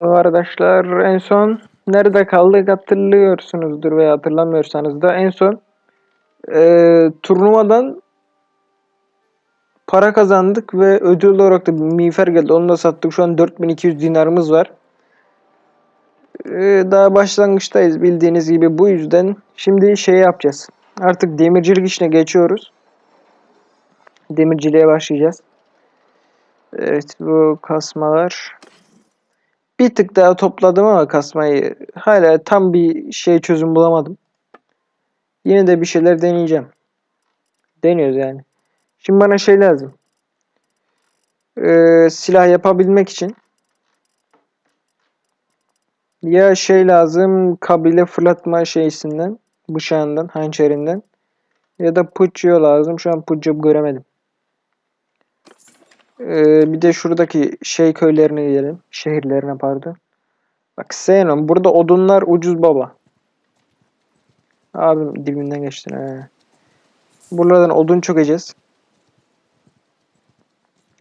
Arkadaşlar en son nerede kaldık hatırlıyorsunuzdur veya hatırlamıyorsanız da en son eee, turnuvadan para kazandık ve ödül olarak da bir miğfer geldi. Onu da sattık. Şu an 4200 dinarımız var. Eee, daha başlangıçtayız bildiğiniz gibi. Bu yüzden şimdi şey yapacağız. Artık demircilik işine geçiyoruz. Demirciliğe başlayacağız. Evet bu kasmalar. Bir tık daha topladım ama kasmayı hala tam bir şey çözüm bulamadım. Yine de bir şeyler deneyeceğim. Deniyoruz yani. Şimdi bana şey lazım. Ee, silah yapabilmek için ya şey lazım kabile fırlatma şeysinden bıçağından hançerinden ya da puccio lazım. Şu an puccio göremedim. Ee, bir de şuradaki şey köylerine gidelim. Şehirlerine pardon. Bak Xenon burada odunlar ucuz baba. Abim dibinden geçtin he. Buralardan odun çökeceğiz.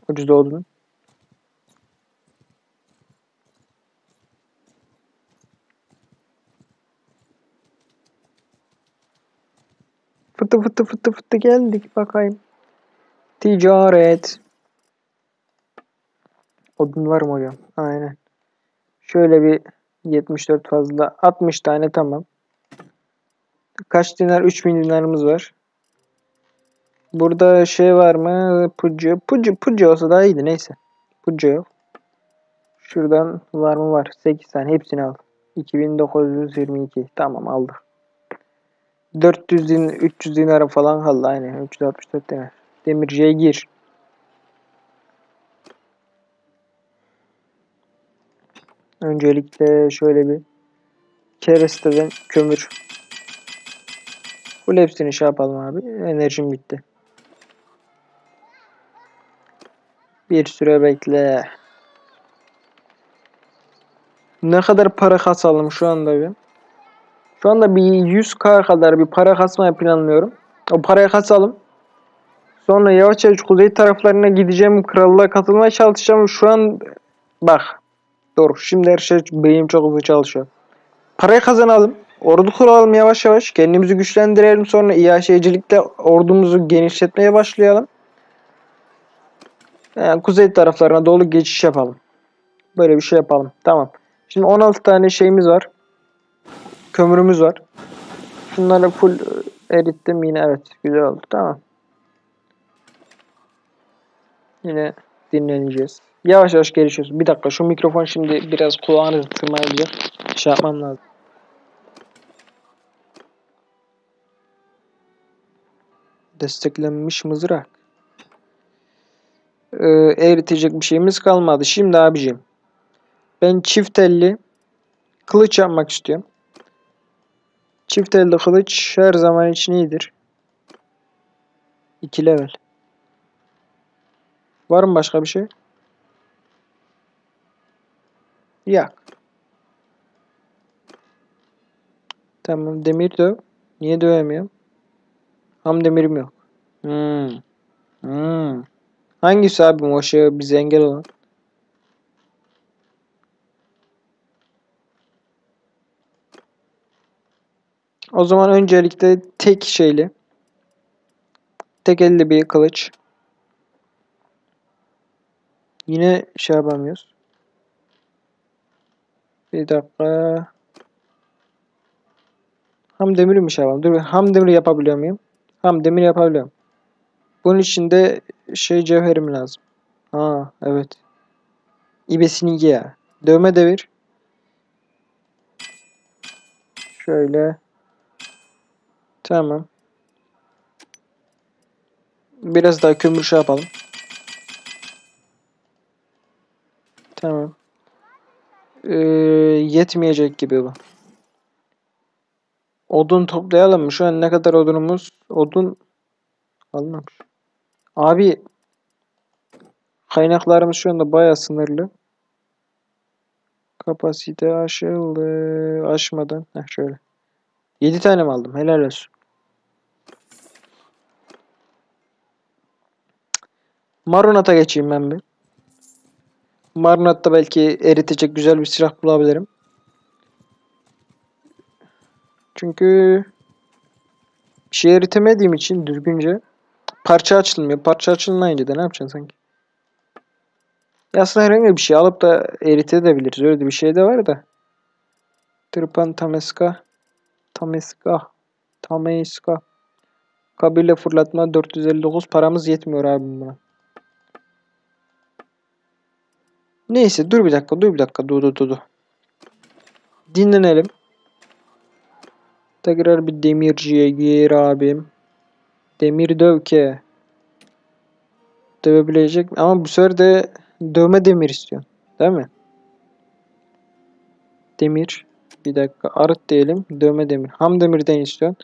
Ucuz da odun. Fıtı fıtı fıtı fıtı geldik bakayım. Ticaret. Odun var mı hocam? Aynen. Şöyle bir 74 fazla. 60 tane tamam. Kaç dinar? 3000 dinarımız var. Burada şey var mı? Puccu. Puccu, puccu olsa daha iyiydi. Neyse. Puccu yok. Şuradan var mı? Var. 8 tane. Hepsini al. 2922. Tamam aldık. 400 din, 300 dinara falan kaldı. Aynen. 364 dinar. Demirciye gir. Öncelikle şöyle bir keresteden kömür. Full hepsini şey yapalım abi. Enerjim bitti. Bir süre bekle. Ne kadar para kasalım şu anda bir. Şu anda bir 100k kadar bir para kasmaya planlıyorum. O parayı kasalım. Sonra yavaş yavaş kuzey taraflarına gideceğim. Krallığa katılmaya çalışacağım. Şu an bak. Dur. Şimdi her şey benim çok hızlı çalışıyor. Parayı kazanalım. Ordu kuralım yavaş yavaş. Kendimizi güçlendirelim. Sonra İHŞ'cilikte ordumuzu genişletmeye başlayalım. Yani kuzey taraflarına doğru geçiş yapalım. Böyle bir şey yapalım. Tamam. Şimdi 16 tane şeyimiz var. Kömürümüz var. Şunları full e, erittim yine evet güzel oldu tamam. Yine dinleneceğiz. Yavaş yavaş gelişiyoruz. Bir dakika şu mikrofon şimdi biraz kulağınızı tırmalayacak. Şey yapmam lazım. Desteklenmiş mızrak. Ee, eritecek bir şeyimiz kalmadı. Şimdi abicim. Ben çift elli kılıç yapmak istiyorum. Çift elde kılıç her zaman için iyidir. 2 level. Var mı başka bir şey? Yak. Tamam demir döv. Niye dövemiyorum? Ham demirim yok. Hmm. Hmm. Hangisi abi o şey bize engel olan? O zaman öncelikle tek şeyli tek elde bir kılıç. Yine şey yapamıyoruz. Bir dakika. Ham demiri mi şey yapalım? Dur ham demiri yapabiliyor muyum? Ham demir yapabiliyorum. Bunun için de şey cevherim lazım. Ha evet. İbesini ya. Dövme devir. Şöyle. Tamam. Biraz daha kömür şey yapalım. Tamam. Ee, yetmeyecek gibi bu. Odun toplayalım mı? Şu an ne kadar odunumuz? Odun almamış. Abi kaynaklarımız şu anda bayağı sınırlı. Kapasite aşıldı. Aşmadan. Heh, şöyle. 7 tane mi aldım? Helal olsun. Marunat'a geçeyim ben bir. Marnat'ta belki eritecek güzel bir silah bulabilirim. Çünkü bir şey eritemediğim için düzgünce parça açılmıyor. Parça açılmayınca da ne yapacaksın sanki? Ya aslında herhangi bir şey alıp da eritebiliriz. Öyle de bir şey de var da. Tırpan Tameska. Tameska. Tameska. Kabile fırlatma 459 paramız yetmiyor abi buna. Neyse dur bir dakika dur bir dakika dur dur dur. dur. Dinlenelim. Tekrar bir demirciye gir abim. Demir dövke. Dövebilecek ama bu sefer de dövme demir istiyorsun. Değil mi? Demir. Bir dakika arıt diyelim. Dövme demir. Ham demirden istiyorsun.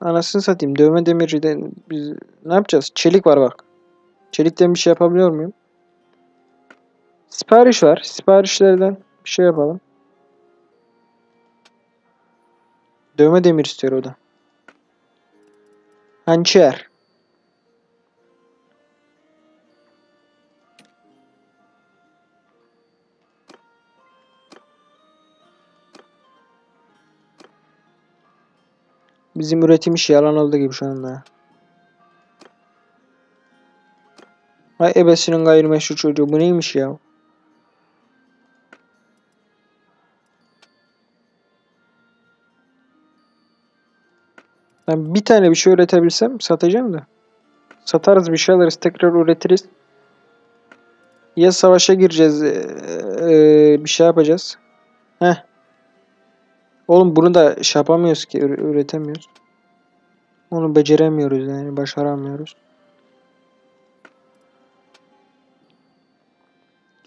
Anasını satayım. Dövme demirden biz ne yapacağız? Çelik var bak. Çelikten bir şey yapabiliyor muyum? Sipariş var. Siparişlerden bir şey yapalım. Dövme demir istiyor o da. Hançer. Bizim üretim işi yalan oldu gibi şu anda. Ay ebesinin gayrimeşru çocuğu bu neymiş ya? Ben bir tane bir şey üretebilsem satacağım da. Satarız bir şey alırız tekrar üretiriz. Ya savaşa gireceğiz ee, bir şey yapacağız. Heh. Oğlum bunu da şey yapamıyoruz ki üre- üretemiyoruz. Onu beceremiyoruz yani başaramıyoruz.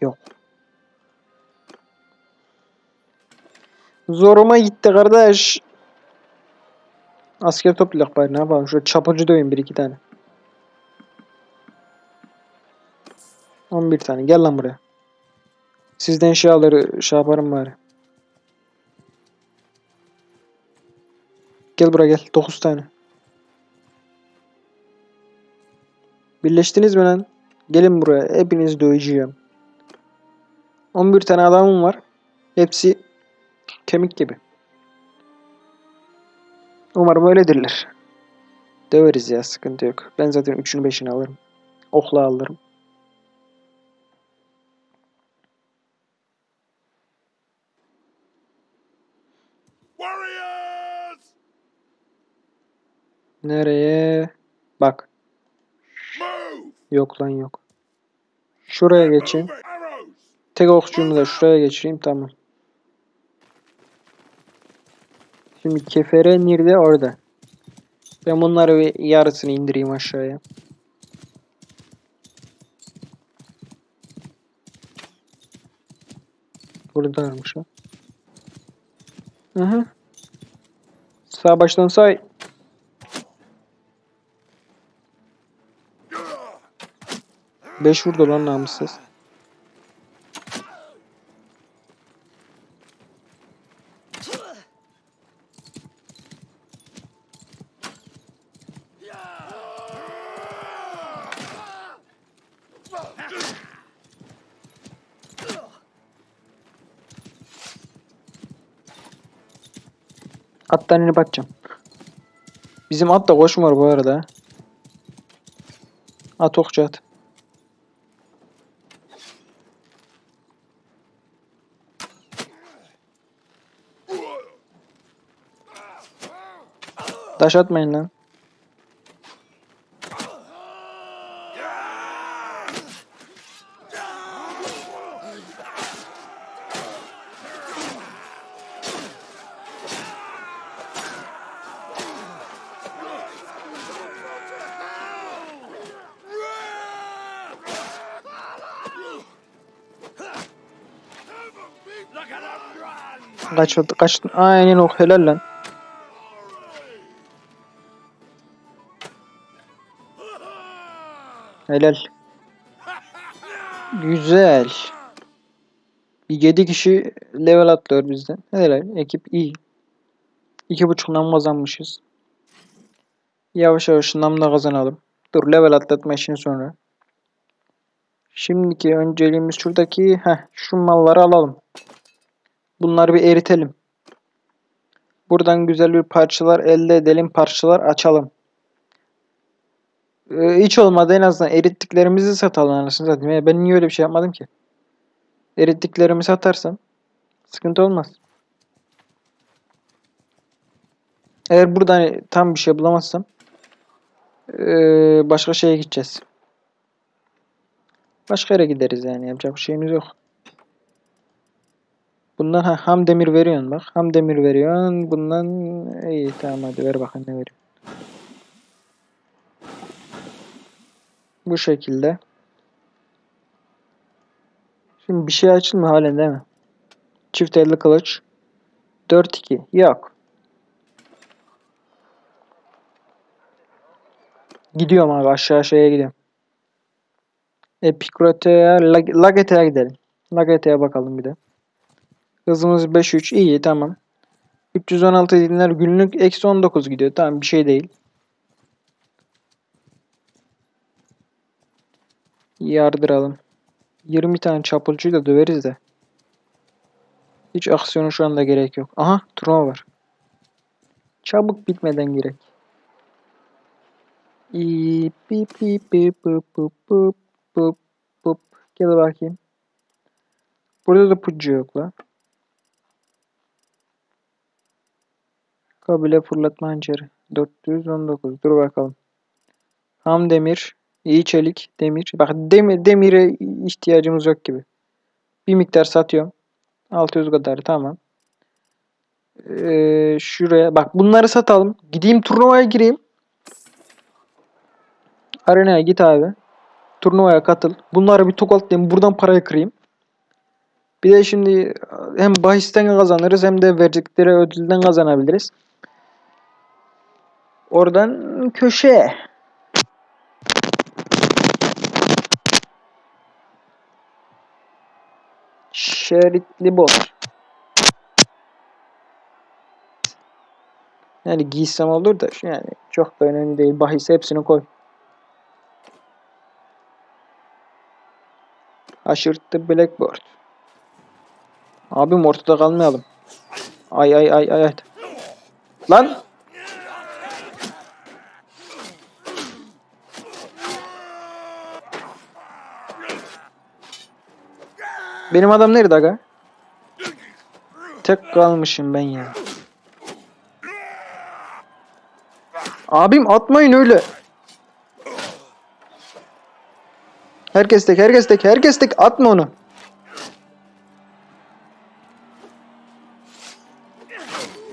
Yok. Zoruma gitti kardeş. Asker toplayak bari ne yapalım. Şöyle çapıcı döveyim bir iki tane. 11 tane. Gel lan buraya. Sizden şey alır, şey yaparım bari. Gel buraya gel. 9 tane. Birleştiniz mi lan? Gelin buraya. Hepinizi döveceğim. 11 tane adamım var. Hepsi kemik gibi. Umarım öyledirler. Döveriz ya sıkıntı yok. Ben zaten 3'ünü 5'ini alırım. Okla alırım. Warriors! Nereye? Bak. Yok lan yok. Şuraya geçeyim. Tek okçumu da şuraya geçireyim tamam. Şimdi kefere nerede? Orada. Ben bunları bir yarısını indireyim aşağıya. Buradaymış. Hı hı. Sağ baştan say. Beş vurdu lan namussuz. Attan inip atacağım. Bizim at da koşmuyor bu arada. At okçu at. Taş atmayın lan. Run! Kaç kaç aynen o helal lan. Helal. Güzel. Bir 7 kişi level atlıyor bizden. Helal. Ekip iyi. İki buçuk nam kazanmışız. Yavaş yavaş nam da kazanalım. Dur level atlatma işini sonra. Şimdiki önceliğimiz şuradaki heh, şu malları alalım. Bunları bir eritelim. Buradan güzel bir parçalar elde edelim. Parçalar açalım. Ee, hiç olmadı en azından erittiklerimizi satalım anasını satayım. Ya ben niye öyle bir şey yapmadım ki? Erittiklerimi satarsam sıkıntı olmaz. Eğer burada hani tam bir şey bulamazsam ee, başka şeye gideceğiz. Başka yere gideriz yani yapacak bir şeyimiz yok. Bundan ha, ham demir veriyorsun bak. Ham demir veriyorsun. Bundan iyi tamam hadi ver bakın ne veriyor. Bu şekilde. Şimdi bir şey açılmıyor halen değil mi? Çift elli kılıç. 4-2. Yok. Gidiyorum abi aşağı şeye gidiyorum. Epikrote'ye, Lag- Lagete'ye gidelim. Lagete'ye bakalım bir de. Hızımız 5-3. iyi tamam. 316 dinler günlük eksi 19 gidiyor. Tamam bir şey değil. Yardıralım. 20 tane çapulcuyu da döveriz de. Hiç aksiyonu şu anda gerek yok. Aha turnuva var. Çabuk bitmeden gerek. Gel bakayım. Burada da pucu yok la. Kabile fırlatma hançeri. 419. Dur bakalım. Ham demir. iyi çelik. Demir. Bak demir, demire ihtiyacımız yok gibi. Bir miktar satıyorum. 600 kadar tamam. Ee, şuraya. Bak bunları satalım. Gideyim turnuvaya gireyim. Arenaya git abi. Turnuvaya katıl. Bunları bir tokatlayayım. Buradan parayı kırayım. Bir de şimdi hem bahisten kazanırız hem de verdikleri ödülden kazanabiliriz. Oradan köşeye. Şeritli bot. Yani giysem olur da yani çok da önemli değil. Bahis hepsini koy. Aşırttı Blackboard. Abim ortada kalmayalım. Ay ay ay ay. Lan! Benim adam nerede aga? Tek kalmışım ben ya. Abim atmayın öyle. Herkes tek, herkes tek, herkes tek. Atma onu.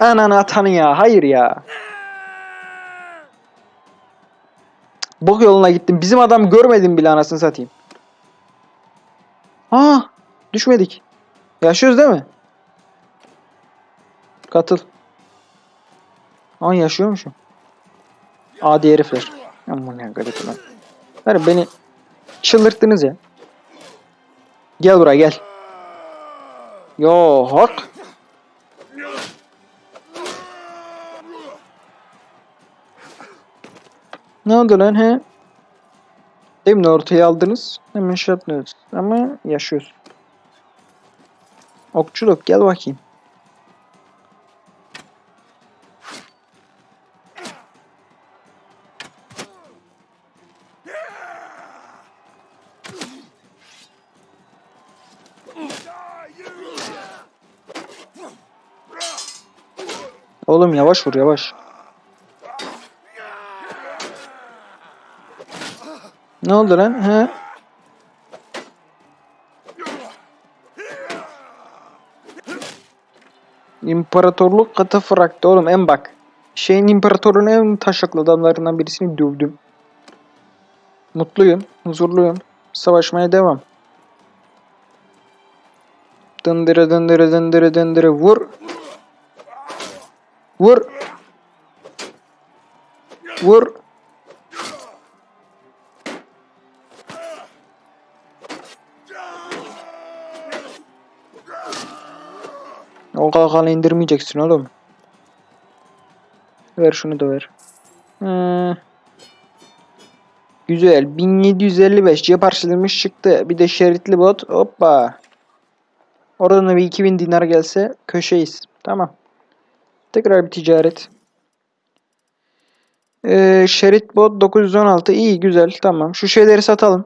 Ananı atanı ya. Hayır ya. Bok yoluna gittim. Bizim adam görmedim bile anasını satayım. Aa, düşmedik. Yaşıyoruz değil mi? Katıl. Aa yaşıyormuşum. Adi herifler. Aman ne garip lan. Ver beni çıldırttınız ya. Gel buraya gel. Yo hak. Ne oldu lan he? Demin ortaya aldınız. Hemen şey yaptınız. Ama yaşıyoruz. Okçuluk gel bakayım. Oğlum yavaş vur yavaş. Ne oldu lan? He? İmparatorluk katafraktı oğlum en bak. Şeyin imparatorun en taşaklı adamlarından birisini dövdüm. Mutluyum, huzurluyum. Savaşmaya devam. Dındırı dındırı dındırı dındırı vur. Vur. Vur. O kalkanı indirmeyeceksin oğlum. Ver şunu da ver. Ee, Güzel. 1755 cep harçlığımız çıktı. Bir de şeritli bot. Hoppa. Oradan da bir 2000 dinar gelse köşeyiz. Tamam. Tekrar bir ticaret. Ee, şerit bot 916. iyi güzel. Tamam. Şu şeyleri satalım.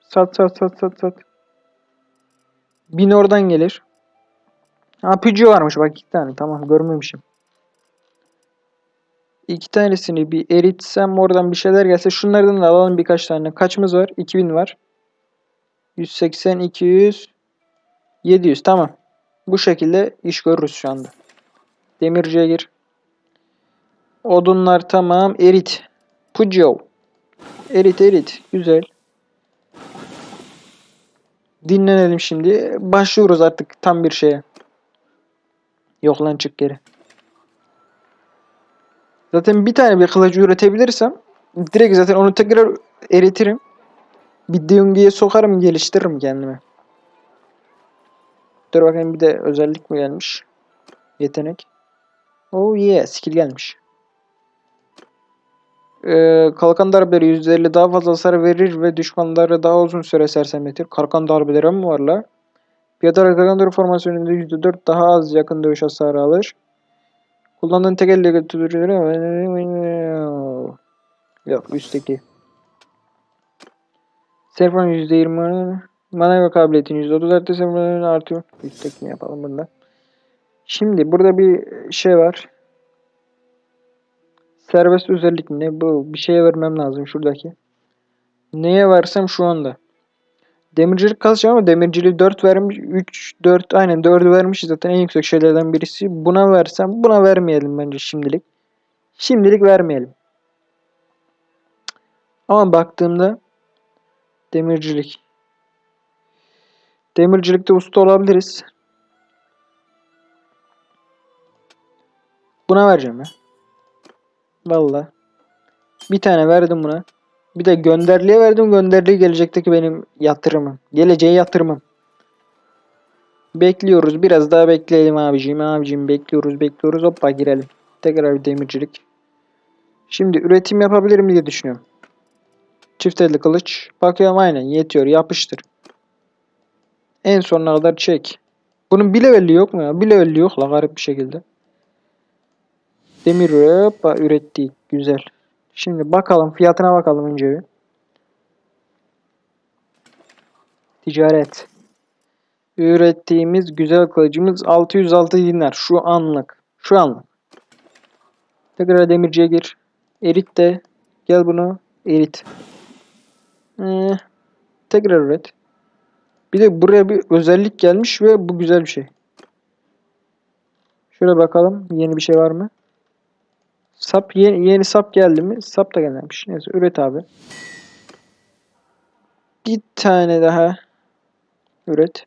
Sat sat sat sat sat. Bin oradan gelir. Ha Peugeot varmış bak iki tane. Tamam görmemişim. İki tanesini bir eritsem oradan bir şeyler gelse şunlardan da alalım birkaç tane. Kaçımız var? 2000 var. 180, 200, 700. Tamam. Bu şekilde iş görürüz şu anda. Demirciye gir. Odunlar tamam. Erit. Peugeot. Erit erit. Güzel. Dinlenelim şimdi. Başlıyoruz artık tam bir şeye. Yok lan çık geri. Zaten bir tane bir kılıcı üretebilirsem direkt zaten onu tekrar eritirim. Bir Deungi'ye sokarım geliştiririm kendime. Dur bakayım bir de özellik mi gelmiş? Yetenek. Oh yeah skill gelmiş. Ee, kalkan darbeleri %50 daha fazla hasar verir ve düşmanları daha uzun süre sersemletir. Kalkan darbeleri mi var la? Piyade kalkan darbe formasyonunda %4 daha az yakın dövüş hasarı alır. Kullandığın tek elle götürür. Yok üstteki. Serfan %20 manevra kabiliyetin %30 artı serfanın artıyor. Üsttekini yapalım bunda. Şimdi burada bir şey var. Serbest özellik mi ne? Bu bir şeye vermem lazım şuradaki. Neye versem şu anda. Demircilik kasacağım ama demirciliği 4 vermiş. 3, 4 aynen 4'ü vermiş zaten en yüksek şeylerden birisi. Buna versem buna vermeyelim bence şimdilik. Şimdilik vermeyelim. Ama baktığımda demircilik. Demircilikte usta olabiliriz. Buna vereceğim ya. Valla. Bir tane verdim buna. Bir de gönderliğe verdim. Gönderliği gelecekteki benim yatırımım. Geleceğe yatırımım. Bekliyoruz. Biraz daha bekleyelim abiciğim. Abiciğim bekliyoruz bekliyoruz. Hoppa girelim. Tekrar bir demircilik. Şimdi üretim yapabilirim diye düşünüyorum. Çift elli kılıç. Bakıyorum aynen yetiyor. Yapıştır. En sonuna kadar çek. Bunun bir levelli yok mu ya? Bir levelli yok la garip bir şekilde. Demir hoppa ürettik. Güzel. Şimdi bakalım fiyatına bakalım önce. Ticaret. Ürettiğimiz güzel kılıcımız 606 dinar. Şu anlık. Şu anlık. Tekrar demirciye gir. Erit de. Gel bunu. Erit. Ee, tekrar üret. Bir de buraya bir özellik gelmiş ve bu güzel bir şey. Şöyle bakalım. Yeni bir şey var mı? Sap yeni, yeni sap geldi mi? Sap da gelmemiş. Neyse üret abi. Bir tane daha üret.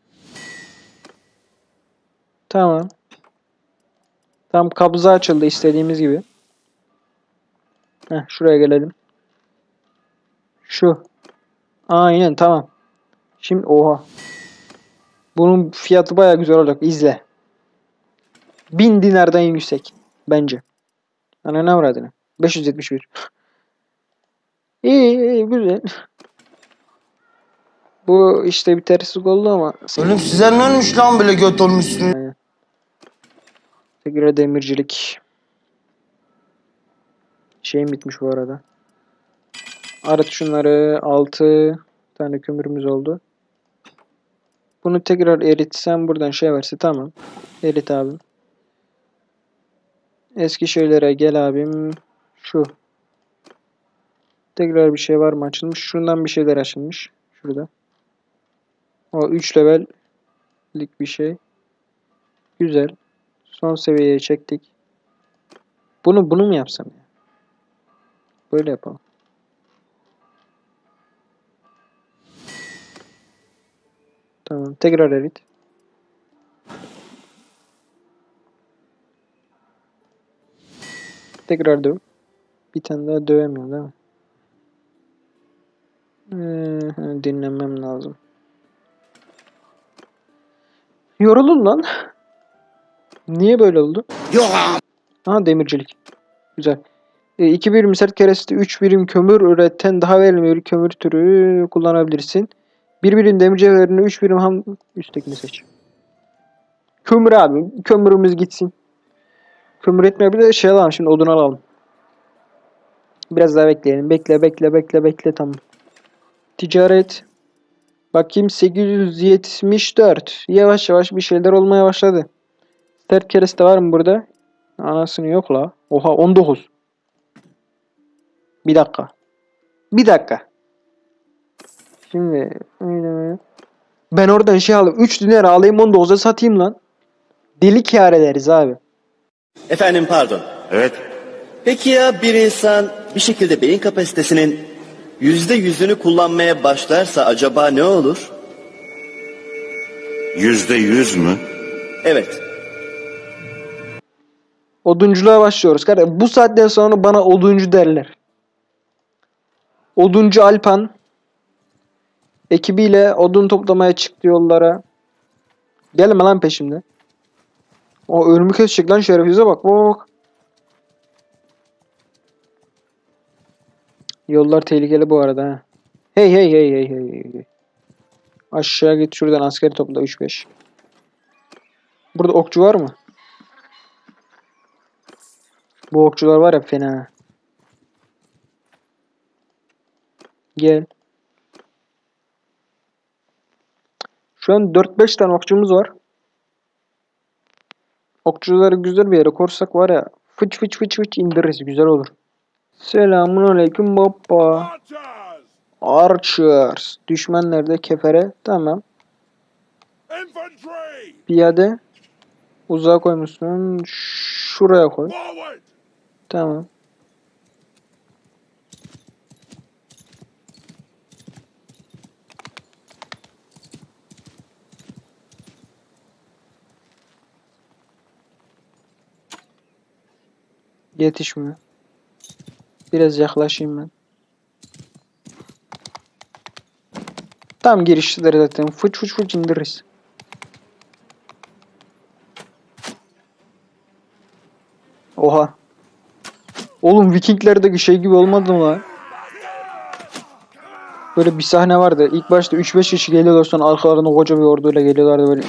Tamam. Tam kabza açıldı istediğimiz gibi. Heh, şuraya gelelim. Şu. Aynen tamam. Şimdi oha. Bunun fiyatı baya güzel olacak. İzle. 1000 dinardan yüksek. Bence. Ana ne avradını? 571. İyi, iyi güzel. Bu işte bir terslik oldu ama Oğlum size ne olmuş lan böyle göt olmuşsun? tekrar demircilik. Şeyim bitmiş bu arada. Arıt şunları 6 tane kömürümüz oldu. Bunu tekrar eritsem buradan şey verse tamam. Erit abim. Eski şeylere gel abim. Şu. Tekrar bir şey var mı açılmış? Şundan bir şeyler açılmış. Şurada. O 3 levellik bir şey. Güzel. Son seviyeye çektik. Bunu bunu mu yapsam ya? Böyle yapalım. Tamam. Tekrar erit. Tekrar döv. Bir tane daha dövemiyorum değil mi? Ee, dinlemem lazım. Yoruldum lan. Niye böyle oldu? Yok. Aha demircilik. Güzel. E, 2 birim sert kereste 3 birim kömür üreten daha verimli bir kömür türü kullanabilirsin. 1 birim demir cevherini 3 birim ham üsttekini seç. Kömür abi. Kömürümüz gitsin. Kömür etmiyor bir de şey alalım şimdi odun alalım. Biraz daha bekleyelim. Bekle bekle bekle bekle tamam. Ticaret. Bakayım 874. Yavaş yavaş bir şeyler olmaya başladı. Sert kereste var mı burada? Anasını yok la. Oha 19. Bir dakika. Bir dakika. Şimdi ben oradan şey alayım. 3 dinar alayım 19'a satayım lan. Deli kâr ederiz abi. Efendim pardon. Evet. Peki ya bir insan bir şekilde beyin kapasitesinin yüzde yüzünü kullanmaya başlarsa acaba ne olur? Yüzde yüz mü? Evet. Odunculuğa başlıyoruz. Kardeşim bu saatten sonra bana oduncu derler. Oduncu Alpan ekibiyle odun toplamaya çıktı yollara. Gelme lan peşimde. O ölümü kesecek lan şerefsize bak. Bak. Yollar tehlikeli bu arada hey hey hey hey hey, hey. Aşağı git şuradan askeri topla 3-5. Burada okçu var mı? Bu okçular var ya fena. Gel. Şu an 4-5 tane okçumuz var. Okçuları güzel bir yere korsak var ya fıç fıç fıç fıç indiririz güzel olur. Selamun aleyküm baba. Archers! Düşman nerede? Kefere. Tamam. Piyade. Uzağa koymuşsun. Şuraya koy. Tamam. Yetişmiyor. Biraz yaklaşayım ben. Tam girişteler zaten. Fıç fıç fıç indiririz. Oha. Oğlum Vikinglerdeki şey gibi olmadı mı lan? Böyle bir sahne vardı. İlk başta 3-5 kişi geliyorlar sonra arkalarında koca bir orduyla geliyorlardı böyle.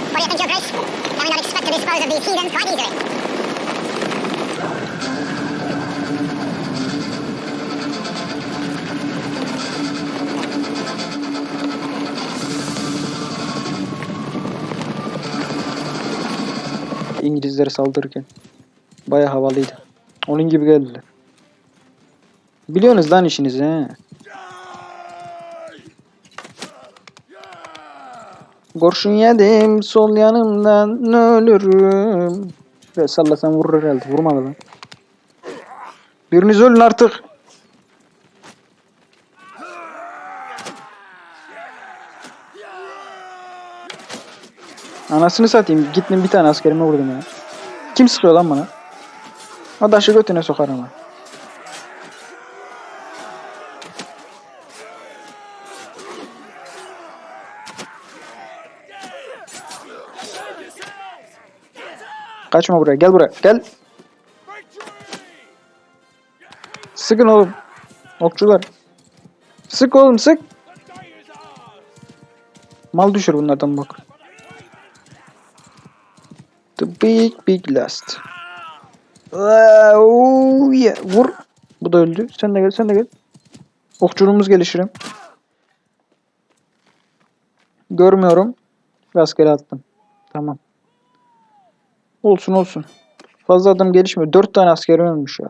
İngilizlere saldırırken. Baya havalıydı. Onun gibi geldiler. Biliyorsunuz lan işinizi he. Kurşun yedim sol yanımdan ölürüm. Şuraya sallasam vurur herhalde. Vurmadı lan. Biriniz ölün artık. Anasını satayım. Gittim bir tane askerime vurdum ya. Kim sıkıyor lan bana? Adaşı götüne sokar ama. Kaçma buraya. Gel buraya. Gel. Sıkın oğlum. Okçular. Sık oğlum sık. Mal düşür bunlardan bak. The big big last. Oh yeah. Vur. Bu da öldü. Sen de gel sen de gel. Okçuluğumuz gelişirim. Görmüyorum. Rastgele attım. Tamam. Olsun olsun. Fazla adam gelişmiyor. Dört tane asker ölmüş ya.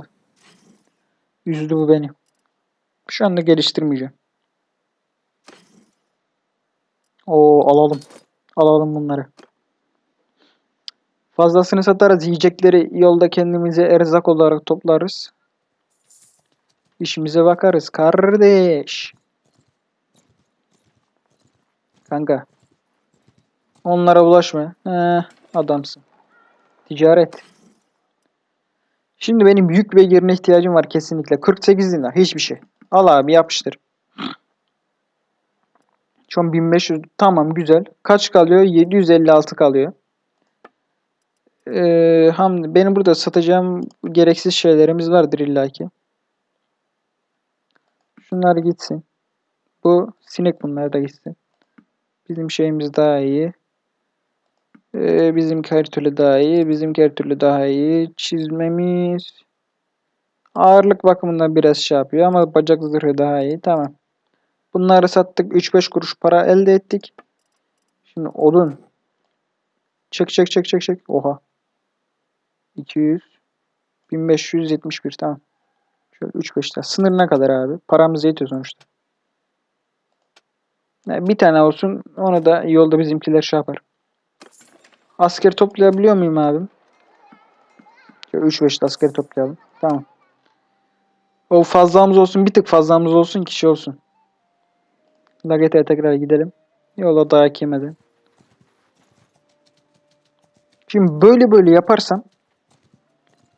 Üzdü bu beni. Şu anda geliştirmeyeceğim. Oo alalım. Alalım bunları. Fazlasını satarız. Yiyecekleri yolda kendimize erzak olarak toplarız. İşimize bakarız. Kardeş. Kanka. Onlara bulaşma. Heh, adamsın. Ticaret. Şimdi benim yük ve yerine ihtiyacım var kesinlikle. 48 dinar. Hiçbir şey. Al abi yapıştır. Şu an 1500. Tamam güzel. Kaç kalıyor? 756 kalıyor. Ee, ham, benim burada satacağım gereksiz şeylerimiz vardır illaki. Şunlar gitsin. Bu sinek bunlar da gitsin. Bizim şeyimiz daha iyi. Ee, bizim her türlü daha iyi. Bizim her türlü daha iyi. Çizmemiz ağırlık bakımından biraz şey yapıyor ama bacak zırhı daha iyi. Tamam. Bunları sattık. 3-5 kuruş para elde ettik. Şimdi odun. Çek çek çek çek çek. Oha. 200 1571 tamam. Şöyle 3-5 tane. Sınırına kadar abi. Paramız yetiyor sonuçta. Yani bir tane olsun. Onu da yolda bizimkiler şey yapar. Asker toplayabiliyor muyum abim? Şöyle 3-5 de asker toplayalım. Tamam. O fazlamız olsun. Bir tık fazlamız olsun. Kişi olsun. Nugget'e tekrar gidelim. Yola dayak yemeden. Şimdi böyle böyle yaparsam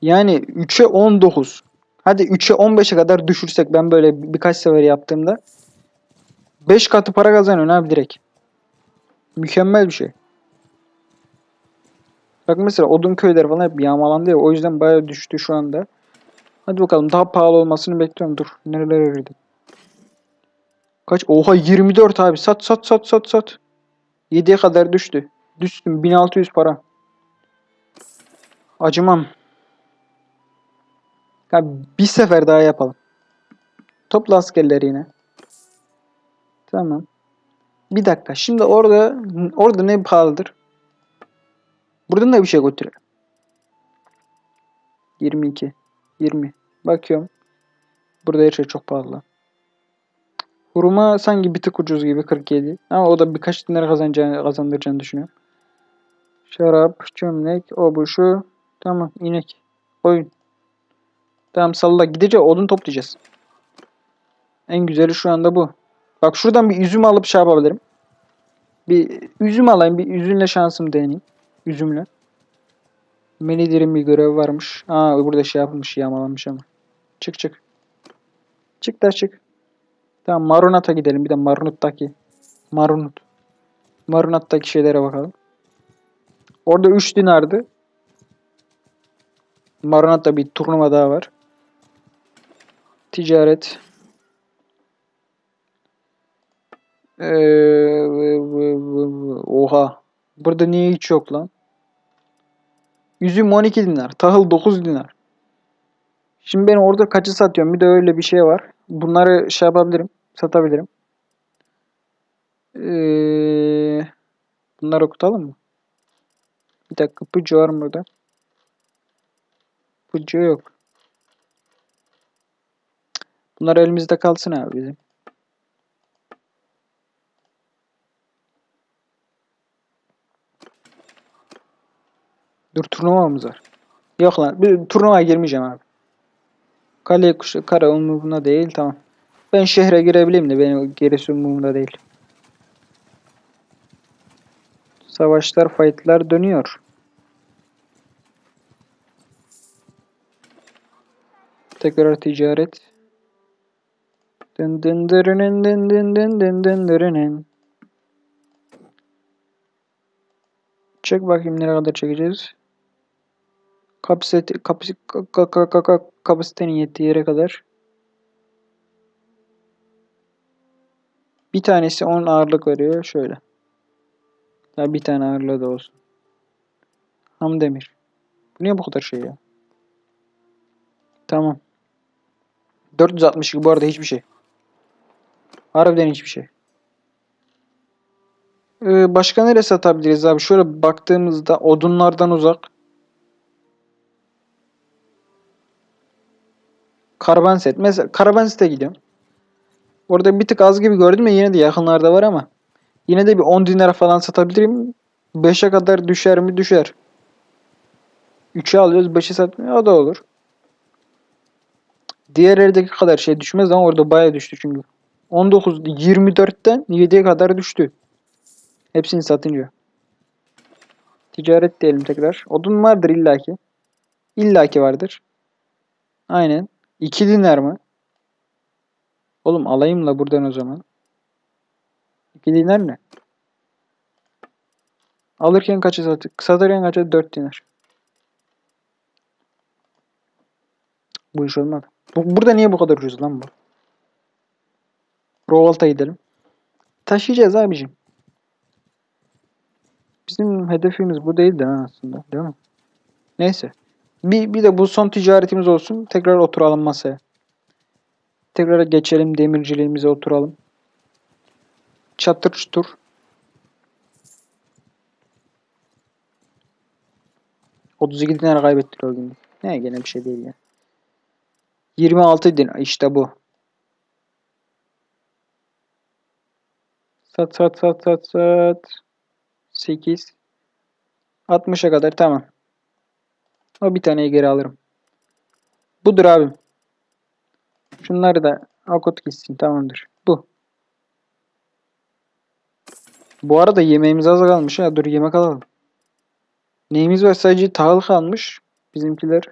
yani 3'e 19 hadi 3'e 15'e kadar düşürsek ben böyle bir- birkaç sefer yaptığımda 5 katı para kazanıyorsun abi direkt. Mükemmel bir şey. Bak mesela odun köyler falan hep yağmalandı ya o yüzden bayağı düştü şu anda. Hadi bakalım daha pahalı olmasını bekliyorum. Dur nerelere girdim. Kaç? Oha 24 abi. Sat sat sat sat sat. 7'ye kadar düştü. Düştüm 1600 para. Acımam. Bir sefer daha yapalım. Topla askerleri yine. Tamam. Bir dakika. Şimdi orada orada ne pahalıdır? Buradan da bir şey götür. 22. 20. Bakıyorum. Burada her şey çok pahalı. Hurma sanki bir tık ucuz gibi 47. Ama o da birkaç dinar kazanacağını, kazandıracağını düşünüyorum. Şarap, çömlek, o bu şu. Tamam inek. Koyun. Tamam salla gideceğiz odun toplayacağız. En güzeli şu anda bu. Bak şuradan bir üzüm alıp şey yapabilirim. Bir üzüm alayım. Bir üzümle şansım deneyeyim. Üzümle. Menidir'in bir görevi varmış. Aa burada şey yapılmış yağmalanmış ama. Çık çık. Çık da çık. Tamam Marunat'a gidelim. Bir de Marunut'taki. Marunut. Marunat'taki şeylere bakalım. Orada 3 dinardı. Marunat'ta bir turnuva daha var. Ticaret. Ee, oha. Burada niye hiç yok lan? Üzüm 12 dinar. Tahıl 9 dinar. Şimdi ben orada kaçı satıyorum? Bir de öyle bir şey var. Bunları şey yapabilirim. Satabilirim. Ee, bunları okutalım mı? Bir dakika. Pucu var mı burada? Pucu yok. Bunlar elimizde kalsın abi bizim. Dur turnuvamız var. Yok lan. Bir turnuvaya girmeyeceğim abi. Kale kuşu kara umurumda değil. Tamam. Ben şehre girebileyim de benim gerisi umurumda değil. Savaşlar, fightlar dönüyor. Tekrar ticaret. Dın dın dırının dın dın dın dın dın dırının. Çek bakayım nereye kadar çekeceğiz. Kapasite, kapasi, ka, ka, ka, ka, ka- kapasitenin yettiği yere kadar. Bir tanesi 10 ağırlık veriyor. Şöyle. Ya bir tane ağırlığı da olsun. Ham demir. Bu niye bu kadar şey ya? Tamam. 462 bu arada hiçbir şey. Harbiden hiçbir şey. Ee, başka nereye satabiliriz abi? Şöyle baktığımızda odunlardan uzak. Karavanset. Mesela Karavanset'e gidiyorum. Orada bir tık az gibi gördüm ya yine de yakınlarda var ama. Yine de bir 10 dinara falan satabilirim. 5'e kadar düşer mi? Düşer. 3'e alıyoruz 5'e satmıyor. O da olur. Diğer yerdeki kadar şey düşmez ama orada bayağı düştü çünkü. 19, 24'ten 7'ye kadar düştü. Hepsini satınca. Ticaret diyelim tekrar. Odun vardır illaki. İllaki vardır. Aynen. 2 dinar mı? Oğlum alayım la buradan o zaman. 2 dinar ne? Alırken kaça sattık? Satarken kaça? 4 dinar. Bu iş olmadı. Bu, burada niye bu kadar ucuz lan bu? Rovalt'a gidelim. Taşıyacağız abicim. Bizim hedefimiz bu değildi aslında. Değil mi? Neyse. Bir, bir de bu son ticaretimiz olsun. Tekrar oturalım masaya. Tekrar geçelim demirciliğimize oturalım. Çatır çutur. ...32 dinar kaybettik o gün. Ne gene bir şey değil ya. 26 dinar işte bu. Sat sat sat sat sat. 8. 60'a kadar tamam. O bir taneyi geri alırım. Budur abim. Şunları da akut gitsin tamamdır. Bu. Bu arada yemeğimiz az kalmış ha. Dur yemek alalım. Neyimiz var? Sadece tahıl kalmış. Bizimkiler.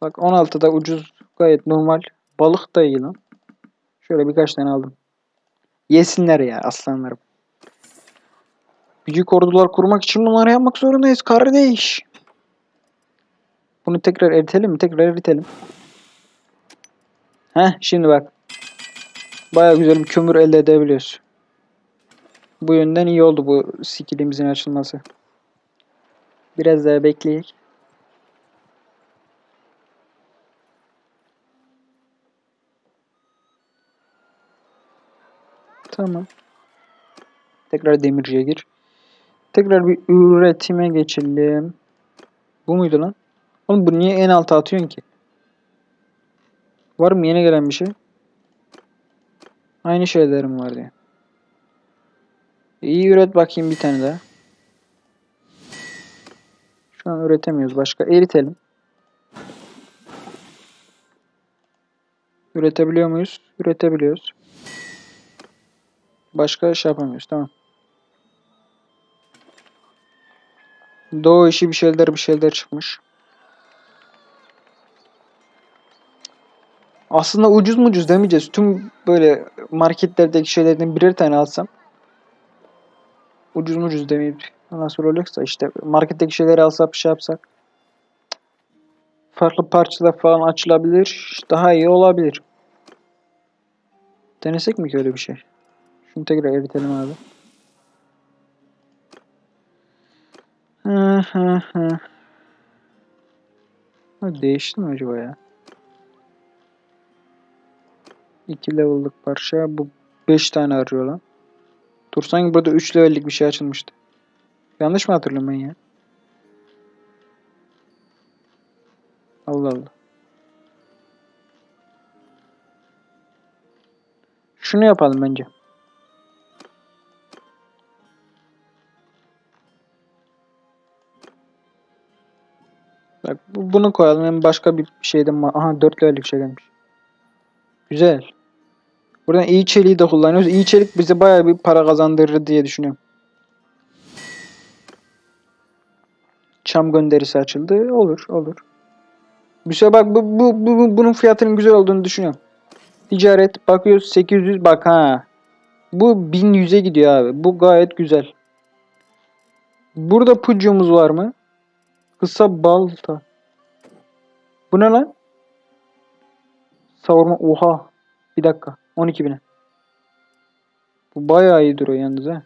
Bak 16'da ucuz gayet normal. Balık da iyi lan. Şöyle birkaç tane aldım. Yesinler ya aslanlarım. Büyük ordular kurmak için bunları yapmak zorundayız kardeş. Bunu tekrar eritelim mi? Tekrar eritelim. Heh şimdi bak. Baya güzel bir kömür elde edebiliyoruz. Bu yönden iyi oldu bu skillimizin açılması. Biraz daha bekleyek. Tamam. Tekrar demirciye gir. Tekrar bir üretime geçelim. Bu muydu lan? Oğlum bu niye en alta atıyorsun ki? Var mı yeni gelen bir şey? Aynı şeylerim var diye. İyi üret bakayım bir tane daha. Şu an üretemiyoruz. Başka eritelim. Üretebiliyor muyuz? Üretebiliyoruz. Başka şey yapamıyoruz. Tamam. Doğu işi bir şeyler bir şeyler çıkmış. Aslında ucuz mucuz demeyeceğiz. Tüm böyle marketlerdeki şeylerden birer tane alsam. Ucuz mucuz demeyip nasıl olacaksa işte marketteki şeyleri alsak bir şey yapsak. Farklı parçalar falan açılabilir. Daha iyi olabilir. Denesek mi ki öyle bir şey? Şunu tekrar eritelim abi. Hı hı. Ha, Değişti mi acaba ya? 2 level'lık parça. Bu 5 tane arıyor lan. Dur sanki burada 3 level'lik bir şey açılmıştı. Yanlış mı hatırlıyorum ben ya? Allah Allah. Şunu yapalım bence. Bak bu- bunu koyalım. Hem başka bir şeyden Aha 4 level'lik şey gelmiş. Güzel. Buradan iyi çeliği de kullanıyoruz. İyi çelik bize bayağı bir para kazandırır diye düşünüyorum. Çam gönderisi açıldı. Olur, olur. Şey bak bu, bu, bu- bunun fiyatının güzel olduğunu düşünüyorum. Ticaret bakıyoruz 800 bak ha. Bu 1100'e gidiyor abi. Bu gayet güzel. Burada pucumuz var mı? Kısa balta. Bu ne lan? Savurma. Oha. Bir dakika. 12 bine. Bu bayağı iyi duruyor yalnız ha.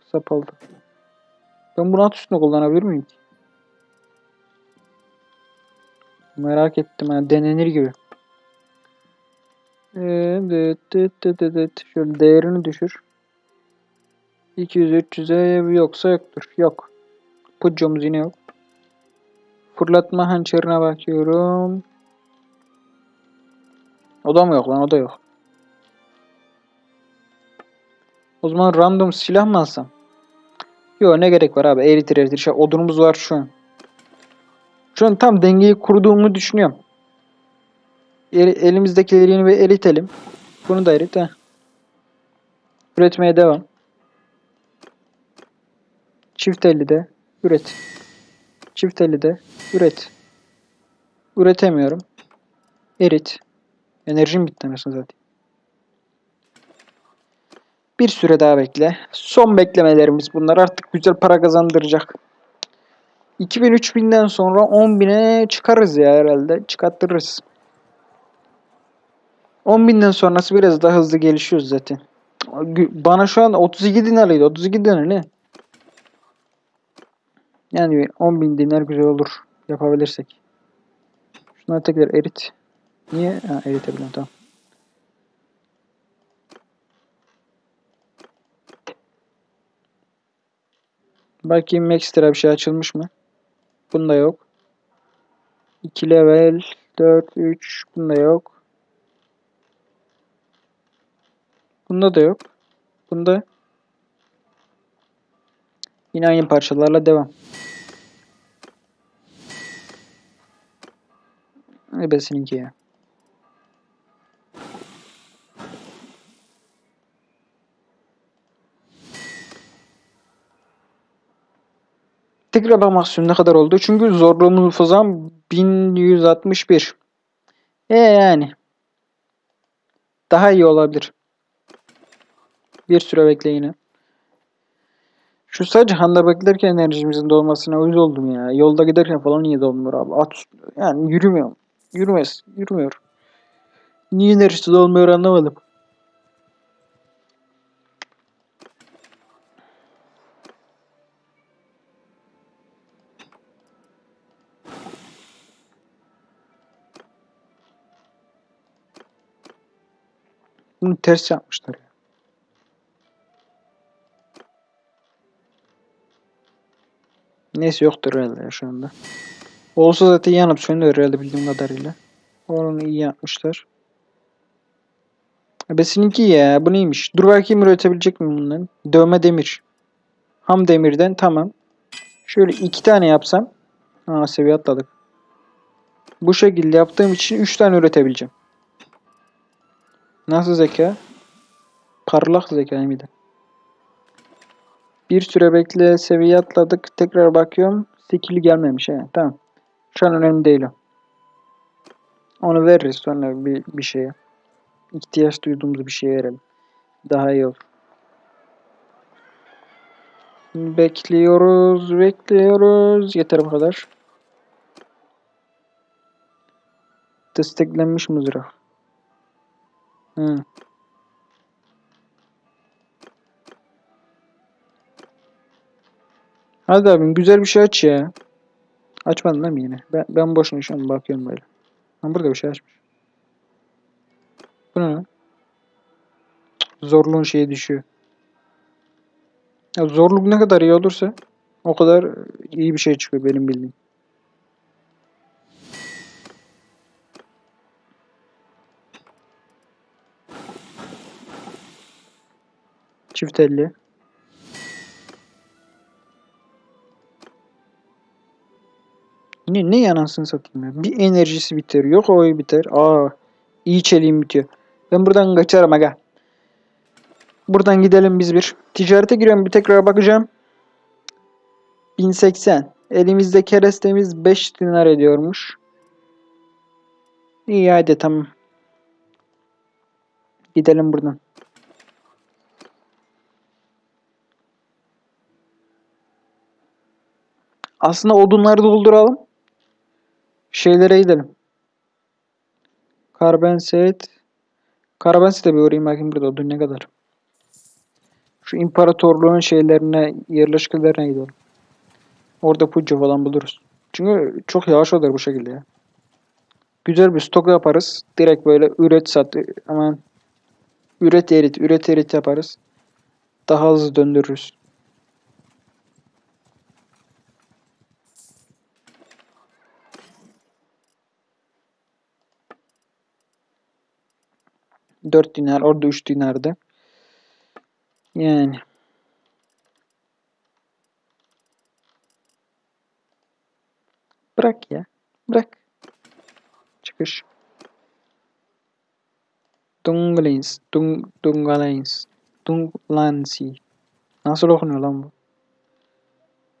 Kısa balta. Ben bunu at üstüne kullanabilir miyim ki? Merak ettim ha. Denenir gibi. Evet, evet, evet, evet. Şöyle değerini düşür. 200-300'e yoksa yoktur. Yok. Puccomuz yine yok. Fırlatma hançerine bakıyorum. O da mı yok lan? O da yok. O zaman random silah mı alsam? Yok ne gerek var abi. Eritir eritir. Şey, odunumuz var şu an. Şu an tam dengeyi kurduğumu düşünüyorum. Eri- elimizdekileri yeni bir eritelim. Bunu da erit. Heh. Üretmeye devam. Çift elli de üret. Çift elli de üret. Üretemiyorum. Erit. Enerjim bitti anasını zaten. Bir süre daha bekle. Son beklemelerimiz bunlar. Artık güzel para kazandıracak. 2000-3000'den sonra 10.000'e çıkarız ya herhalde. Çıkarttırırız. 10.000'den sonrası biraz daha hızlı gelişiyoruz zaten. Bana şu an 32 dinarıydı. 32 dinar ne? Yani 10.000 dinar güzel olur. Yapabilirsek. Şunları tekrar erit. Niye? Ha, eritebiliyorum tamam. Bakayım ekstra bir şey açılmış mı? Bunda yok. 2 level 4 3 bunda yok. Bunda da yok. Bunda yine aynı parçalarla devam. Ebesininki ya. Tekrar bakmak istiyorum ne kadar oldu. Çünkü zorluğumuz falan 1161. E yani. Daha iyi olabilir. Bir süre bekle yine. Şu sadece handa beklerken enerjimizin dolmasına uyuz oldum ya. Yolda giderken falan niye dolmuyor abi? At. Yani yürümüyor. Yürümez. Yürümüyor. Niye enerjisi dolmuyor anlamadım. Bunu ters yapmışlar. ya. Neyse yoktur herhalde şu anda. Olsa zaten yanıp sönüyor herhalde bildiğim kadarıyla. Onu iyi yapmışlar. Besininki ya bu neymiş? Dur bakayım üretebilecek miyim bundan? Dövme demir. Ham demirden tamam. Şöyle iki tane yapsam. Aa seviye atladık. Bu şekilde yaptığım için üç tane üretebileceğim. Nasıl zeka? Parlak zeka mıydı? Bir süre bekle seviye atladık. Tekrar bakıyorum. Skill'i gelmemiş. He, tamam. Şu an önemli değil o. Onu veririz sonra bir, bir şeye. İhtiyaç duyduğumuz bir şeye verelim. Daha iyi olur. Bekliyoruz, bekliyoruz. Yeter bu kadar. Desteklenmiş mızrak. Hı. Hadi abim güzel bir şey aç ya. Açmadın değil mi yine? Ben, ben boşuna şu an bakıyorum böyle. Ha burada bir şey açmış. Bu ne Zorluğun şeyi düşüyor. Ya zorluk ne kadar iyi olursa o kadar iyi bir şey çıkıyor benim bildiğim. Çift elli. Ne, ne yanasını satayım ya. Bir enerjisi biter. Yok o biter. Aa, iyi çeliğim bitiyor. Ben buradan kaçarım aga. Buradan gidelim biz bir. Ticarete giriyorum bir tekrar bakacağım. 1080. Elimizde kerestemiz 5 dinar ediyormuş. İyi hadi tamam. Gidelim buradan. Aslında odunları dolduralım. Şeylere gidelim. Karbonset. Karbonset'e bir uğrayayım bakayım burada odun ne kadar. Şu imparatorluğun şeylerine, yerleşkelerine gidelim. Orada pucca falan buluruz. Çünkü çok yavaş olur bu şekilde ya. Güzel bir stok yaparız. Direkt böyle üret sat. Aman üret erit, üret erit yaparız. Daha hızlı döndürürüz. Dört dinar, orada üç dinardı. Yani. Bırak ya. Bırak. Çıkış. Dunglins. Dung, Dungalins. Dunglansi. Nasıl okunuyor lan bu?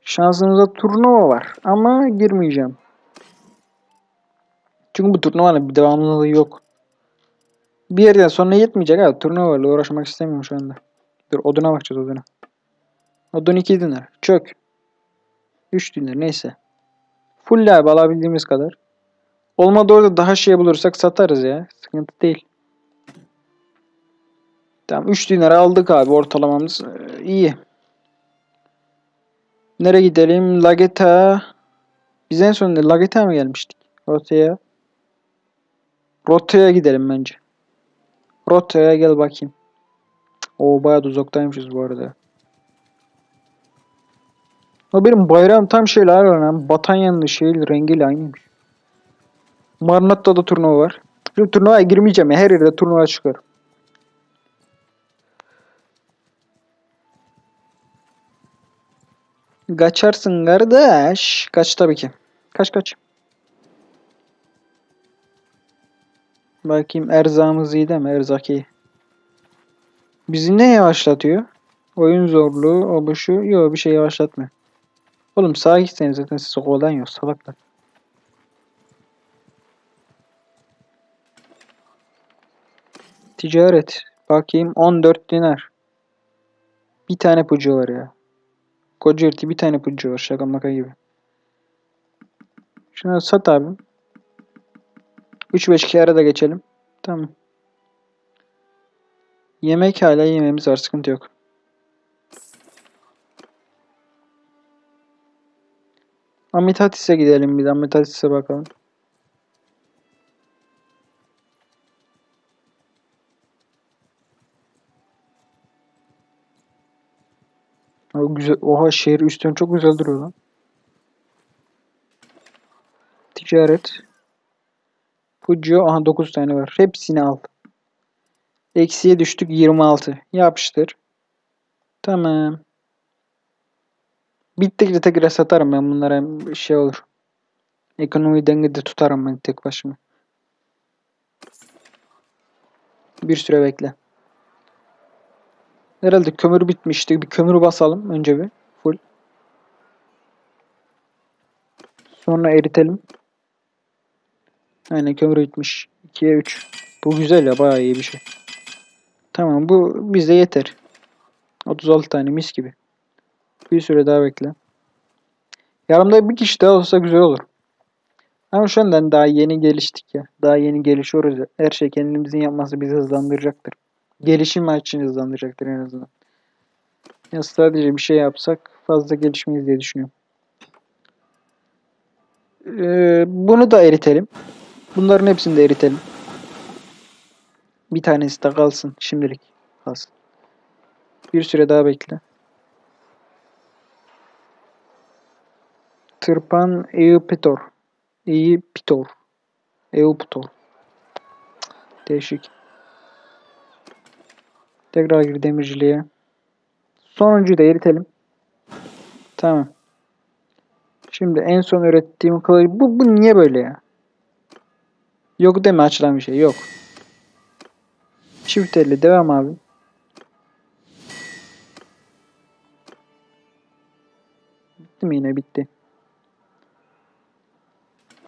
Şansımızda turnuva var. Ama girmeyeceğim. Çünkü bu turnuvanın bir devamlılığı yok. Bir yerden sonra yetmeyecek abi. Turnuvayla uğraşmak istemiyorum şu anda. Dur oduna bakacağız oduna. Odun 2 dinar. Çök. 3 dinar neyse. Full abi alabildiğimiz kadar. Olmadı orada daha şey bulursak satarız ya. Sıkıntı değil. Tamam 3 dinara aldık abi ortalamamız Ee, iyi. Nereye gidelim? Lageta. Biz en son Lageta mı gelmiştik? Rotaya. Rotaya gidelim bence. Rotaya gel bakayım. O bayağı da uzaktaymışız bu arada. O benim bayrağım tam şeyler var lan. Batanyanlı şey rengiyle aynıymış. Marnatta'da turnuva var. Şu turnuvaya girmeyeceğim ya. Her yerde turnuva çıkar. Kaçarsın kardeş. Kaç tabii ki. Kaç kaç. Bakayım erzağımız iyi değil mi? Erzak iyi. Bizi ne yavaşlatıyor? Oyun zorluğu, o bu şu. Yok bir şey yavaşlatmıyor. Oğlum sağa gitseniz zaten sizi kovalan yok salaklar. Ticaret. Bakayım 14 dinar. Bir tane pucu var ya. Koca bir tane pucu var şaka maka gibi. Şunu sat abi. 3-5 kere da geçelim. Tamam. Yemek hala yememiz var sıkıntı yok. Amitatis'e gidelim bir de Amitatis'e bakalım. O güzel. Oha şehir üstten çok güzel duruyor lan. Ticaret. Puccio. Aha 9 tane var. Hepsini al. Eksiye düştük 26. Yapıştır. Tamam. Bittikçe tekrar satarım ben bunlara şey olur. Ekonomi dengede tutarım ben tek başıma. Bir süre bekle. Herhalde kömür bitmişti. Bir kömür basalım önce bir. Full. Sonra eritelim. Aynen kömür bitmiş. 2'ye 3. Bu güzel ya bayağı iyi bir şey. Tamam bu bize yeter. 36 tane mis gibi. Bir süre daha bekle. Yanımda bir kişi daha olsa güzel olur. Ama şu andan daha yeni geliştik ya. Daha yeni gelişiyoruz ya. Her şey kendimizin yapması bizi hızlandıracaktır. Gelişim için hızlandıracaktır en azından. Ya sadece bir şey yapsak fazla gelişmeyiz diye düşünüyorum. Ee, bunu da eritelim. Bunların hepsini de eritelim. Bir tanesi de kalsın şimdilik. Kalsın. Bir süre daha bekle. Tırpan Eupitor. Eupitor. Eupitor. Değişik. Tekrar gir demirciliğe. Sonuncuyu da eritelim. Tamam. Şimdi en son ürettiğim kılıç. Bu, bu niye böyle ya? Yok deme açılan bir şey. Yok. Çift elle devam abi. Bitti mi yine? Bitti.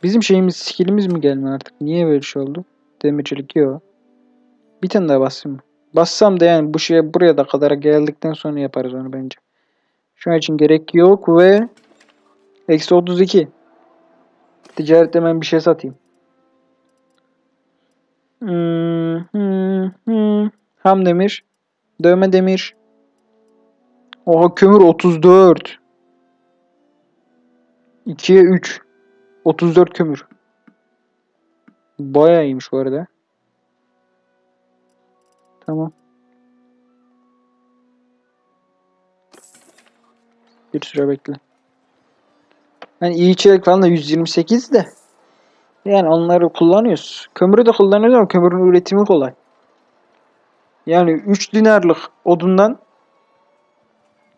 Bizim şeyimiz, skillimiz mi gelmiyor artık? Niye böyle şey oldu? Demircilik yok. Bir tane daha basayım mı? Bassam da yani bu şeye buraya da kadar geldikten sonra yaparız onu bence. Şu an için gerek yok ve eksi 32. Ticarette hemen bir şey satayım. Hmm. Ham demir. Dövme demir. Oha kömür 34. 2'ye 3. 34 kömür. Bayağı iyiymiş bu arada. Tamam. Bir süre bekle. Yani iyi içerik falan da 128 de. Yani onları kullanıyoruz. Kömürü de kullanıyoruz ama kömürün üretimi kolay. Yani 3 dinarlık odundan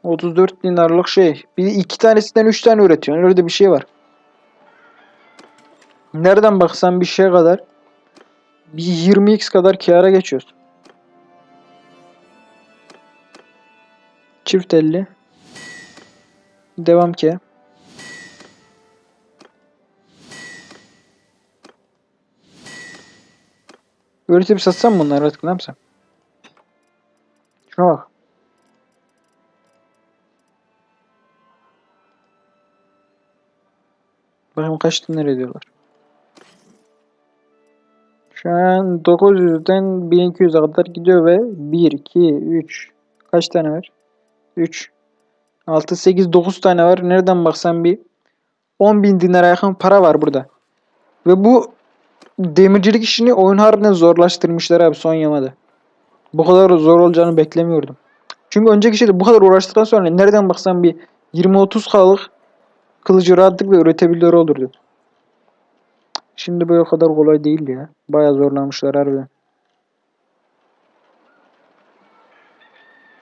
34 dinarlık şey. Bir iki tanesinden 3 tane üretiyorsun. Öyle de bir şey var. Nereden baksan bir şey kadar bir 20x kadar kâra geçiyorsun. Çift elli. Devam ki. Öğretip satsam mı bunları artık ne yapsam? Şuna bak. Bakayım kaç dinar ediyorlar. Şu an 900'den 1200'e kadar gidiyor ve 1, 2, 3 kaç tane var? 3, 6, 8, 9 tane var. Nereden baksan bir 10.000 dinara yakın para var burada. Ve bu demircilik işini oyun harbiden zorlaştırmışlar abi son yamada. Bu kadar zor olacağını beklemiyordum. Çünkü önceki şeyde bu kadar uğraştıktan sonra nereden baksan bir 20-30 kalık kılıcı rahatlıkla üretebiliyor olurdu. Şimdi o kadar kolay değil ya. Bayağı zorlamışlar harbiden.